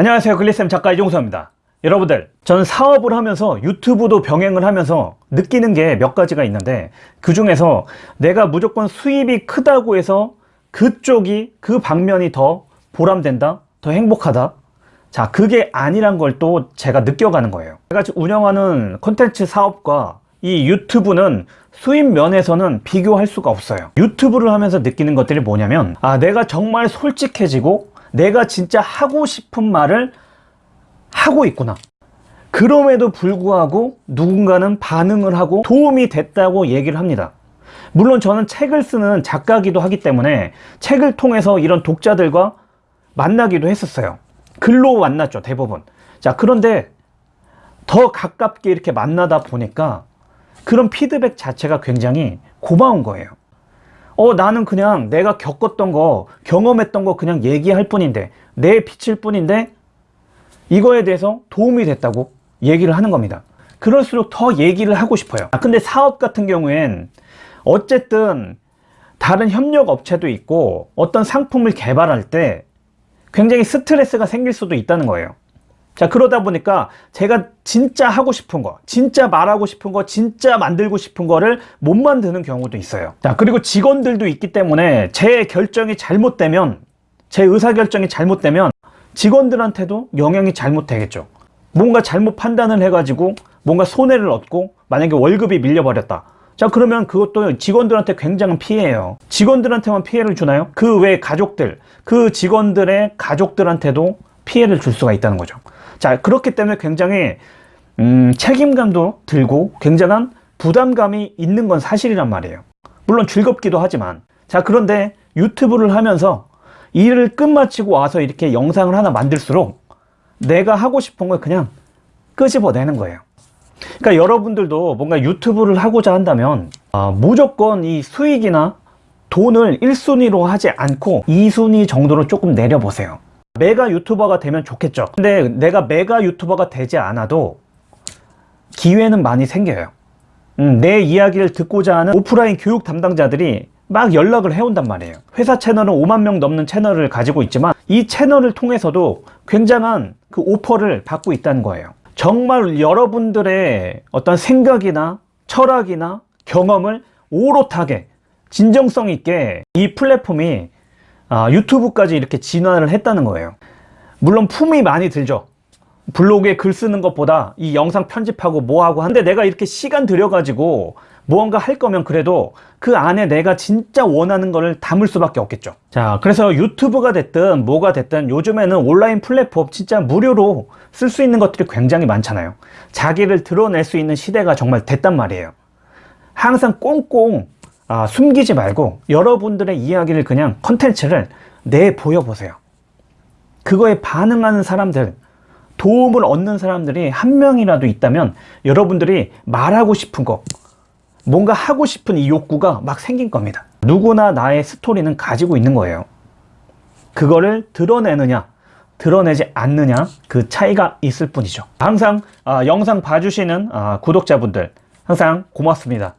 안녕하세요. 글리쌤 작가 이종서입니다. 여러분들 저는 사업을 하면서 유튜브도 병행을 하면서 느끼는 게 몇 가지가 있는데 그 중에서 내가 무조건 수입이 크다고 해서 그쪽이 그 방면이 더 보람된다 더 행복하다. 자 그게 아니란 걸 또 제가 느껴가는 거예요. 제가 지금 운영하는 콘텐츠 사업과 이 유튜브는 수입 면에서는 비교할 수가 없어요. 유튜브를 하면서 느끼는 것들이 뭐냐면 아 내가 정말 솔직해지고 내가 진짜 하고 싶은 말을 하고 있구나. 그럼에도 불구하고 누군가는 반응을 하고 도움이 됐다고 얘기를 합니다. 물론 저는 책을 쓰는 작가기도 하기 때문에 책을 통해서 이런 독자들과 만나기도 했었어요. 글로 만났죠 대부분 자 그런데 더 가깝게 이렇게 만나다 보니까 그런 피드백 자체가 굉장히 고마운 거예요 어 나는 그냥 내가 겪었던 거 경험했던 거 그냥 얘기할 뿐인데 내 빛일 뿐인데 이거에 대해서 도움이 됐다고 얘기를 하는 겁니다. 그럴수록 더 얘기를 하고 싶어요. 아, 근데 사업 같은 경우엔 어쨌든 다른 협력 업체도 있고 어떤 상품을 개발할 때 굉장히 스트레스가 생길 수도 있다는 거예요 자 그러다 보니까 제가 진짜 하고 싶은 거 진짜 말하고 싶은 거 진짜 만들고 싶은 거를 못 만드는 경우도 있어요. 자 그리고 직원들도 있기 때문에 제 결정이 잘못되면 제 의사결정이 잘못되면 직원들한테도 영향이 잘못되겠죠. 뭔가 잘못 판단을 해가지고 뭔가 손해를 얻고 만약에 월급이 밀려버렸다. 자 그러면 그것도 직원들한테 굉장한 피해예요. 직원들한테만 피해를 주나요? 그 외 가족들 그 직원들의 가족들한테도 피해를 줄 수가 있다는 거죠 자 그렇기 때문에 굉장히 음, 책임감도 들고 굉장한 부담감이 있는 건 사실이란 말이에요. 물론 즐겁기도 하지만. 자 그런데 유튜브를 하면서 일을 끝마치고 와서 이렇게 영상을 하나 만들수록 내가 하고 싶은 걸 그냥 끄집어내는 거예요. 그러니까 여러분들도 뭔가 유튜브를 하고자 한다면 아, 무조건 이 수익이나 돈을 1순위로 하지 않고 2순위 정도로 조금 내려보세요 메가 유튜버가 되면 좋겠죠. 근데 내가 메가 유튜버가 되지 않아도 기회는 많이 생겨요. 음, 내 이야기를 듣고자 하는 오프라인 교육 담당자들이 막 연락을 해온단 말이에요. 회사 채널은 5만 명 넘는 채널을 가지고 있지만 이 채널을 통해서도 굉장한 그 오퍼를 받고 있다는 거예요. 정말 여러분들의 어떤 생각이나 철학이나 경험을 오롯하게 진정성 있게 이 플랫폼이 아, 유튜브까지 이렇게 진화를 했다는 거예요. 물론 품이 많이 들죠. 블로그에 글 쓰는 것보다 이 영상 편집하고 뭐하고 하는데 내가 이렇게 시간 들여가지고 무언가 할 거면 그래도 그 안에 내가 진짜 원하는 거를 담을 수밖에 없겠죠. 자 그래서 유튜브가 됐든 뭐가 됐든 요즘에는 온라인 플랫폼 진짜 무료로 쓸 수 있는 것들이 굉장히 많잖아요. 자기를 드러낼 수 있는 시대가 정말 됐단 말이에요. 항상 꽁꽁 아, 숨기지 말고 여러분들의 이야기를 그냥 컨텐츠를 내보여 보세요. 그거에 반응하는 사람들 도움을 얻는 사람들이 한 명이라도 있다면 여러분들이 말하고 싶은 거 뭔가 하고 싶은 이 욕구가 막 생긴 겁니다. 누구나 나의 스토리는 가지고 있는 거예요. 그거를 드러내느냐 드러내지 않느냐 그 차이가 있을 뿐이죠. 항상 아, 영상 봐주시는 아, 구독자분들 항상 고맙습니다